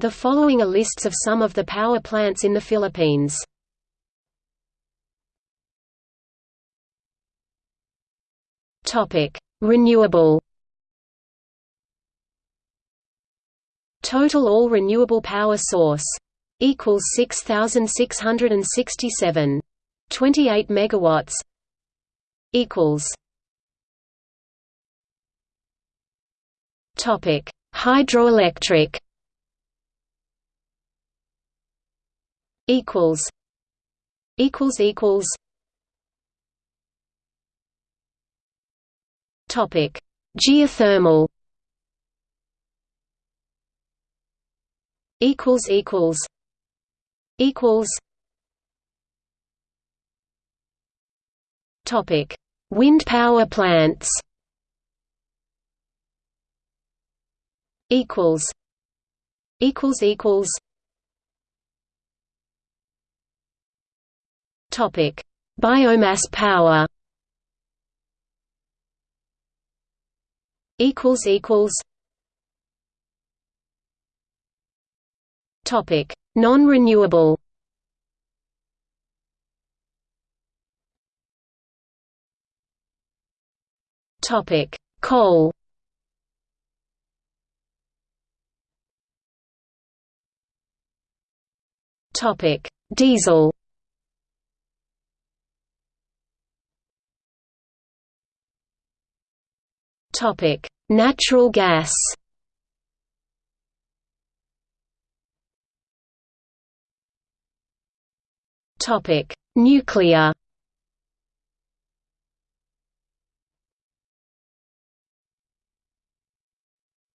The following are lists of some of the power plants in the Philippines. Topic: Renewable. Total all renewable power source equals 6667. 28 megawatts equals Topic: Hydroelectric equals equals equals Topic: Geothermal. Equals equals equals. Topic: Wind power plants. Equals equals equals. Topic: Biomass power. equals equals. Topic. Non-renewable. Topic. Coal. Topic. Diesel Natural gas. Topic: Nuclear.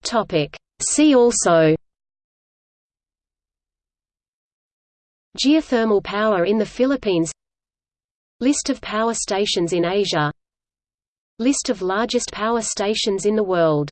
Topic: See also. Geothermal power in the Philippines List of power stations in Asia List of largest power stations in the world